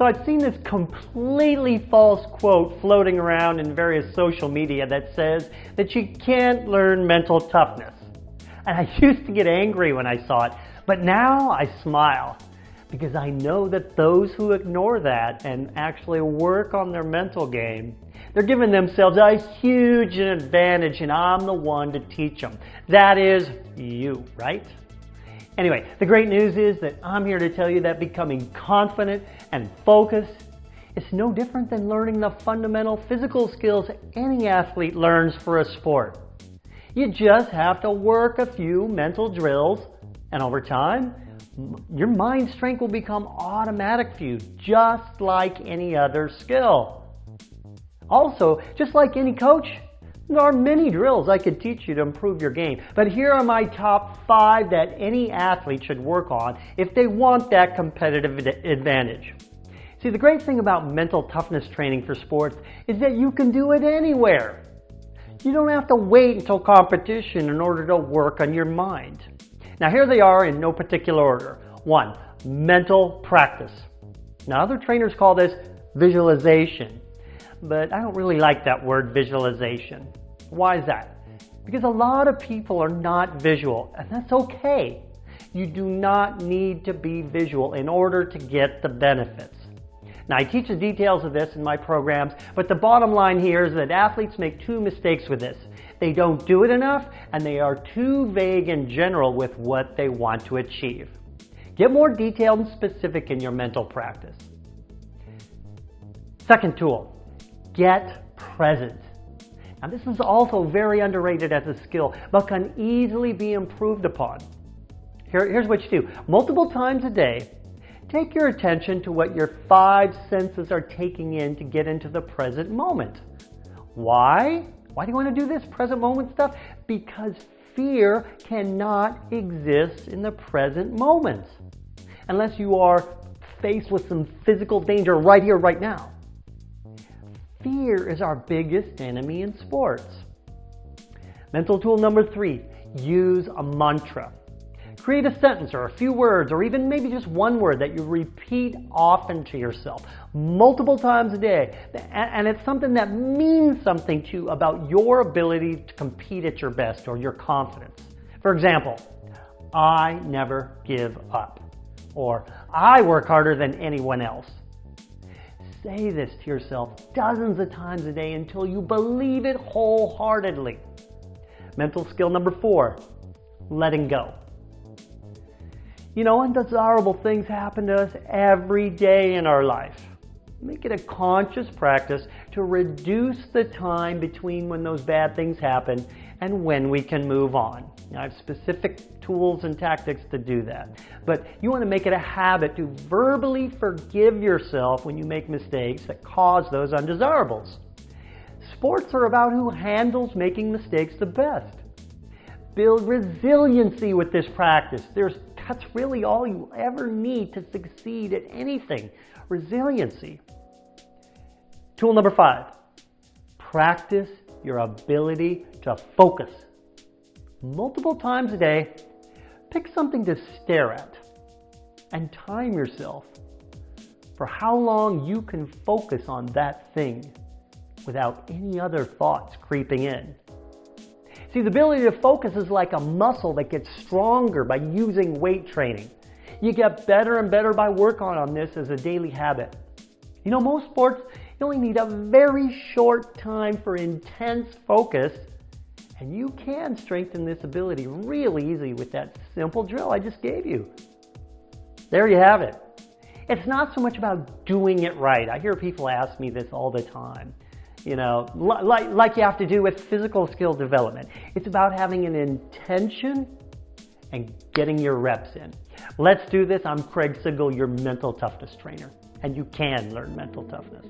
So I've seen this completely false quote floating around in various social media that says that you can't learn mental toughness. And I used to get angry when I saw it, but now I smile because I know that those who ignore that and actually work on their mental game, they're giving themselves a huge advantage and I'm the one to teach them. That is you, right? Anyway, the great news is that I'm here to tell you that becoming confident and focused is no different than learning the fundamental physical skills any athlete learns for a sport. You just have to work a few mental drills and over time, your mind strength will become automatic for you, just like any other skill. Also, just like any coach, there are many drills I could teach you to improve your game, but here are my top five that any athlete should work on if they want that competitive advantage. See, the great thing about mental toughness training for sports is that you can do it anywhere. You don't have to wait until competition in order to work on your mind. Now here they are in no particular order. One, mental practice. Now other trainers call this visualization, but I don't really like that word visualization. Why is that? Because a lot of people are not visual, and that's okay. You do not need to be visual in order to get the benefits. Now, I teach the details of this in my programs, but the bottom line here is that athletes make two mistakes with this. They don't do it enough, and they are too vague in general with what they want to achieve. Get more detailed and specific in your mental practice. Second tool, get present. Now this is also very underrated as a skill, but can easily be improved upon. Here, here's what you do. Multiple times a day, take your attention to what your five senses are taking in to get into the present moment. Why? Why do you want to do this present moment stuff? Because fear cannot exist in the present moment unless you are faced with some physical danger right here, right now. Fear is our biggest enemy in sports. Mental tool number three, use a mantra. Create a sentence or a few words or even maybe just one word that you repeat often to yourself multiple times a day. And it's something that means something to you about your ability to compete at your best or your confidence. For example, I never give up or I work harder than anyone else. Say this to yourself dozens of times a day until you believe it wholeheartedly. Mental skill number four, letting go. You know, undesirable things happen to us every day in our life. Make it a conscious practice to reduce the time between when those bad things happen and when we can move on. Now, I have specific tools and tactics to do that. But you want to make it a habit to verbally forgive yourself when you make mistakes that cause those undesirables. Sports are about who handles making mistakes the best. Build resiliency with this practice. There's, that's really all you ever need to succeed at anything. Resiliency. Tool number five, practice your ability to focus. Multiple times a day, pick something to stare at and time yourself for how long you can focus on that thing without any other thoughts creeping in. See, the ability to focus is like a muscle that gets stronger by using weight training. You get better and better by working on this as a daily habit. You know, most sports, you only need a very short time for intense focus, and you can strengthen this ability really easy with that simple drill I just gave you. There you have it. It's not so much about doing it right. I hear people ask me this all the time. You know, like, like you have to do with physical skill development. It's about having an intention and getting your reps in. Let's do this. I'm Craig Sigl, your mental toughness trainer and you can learn mental toughness.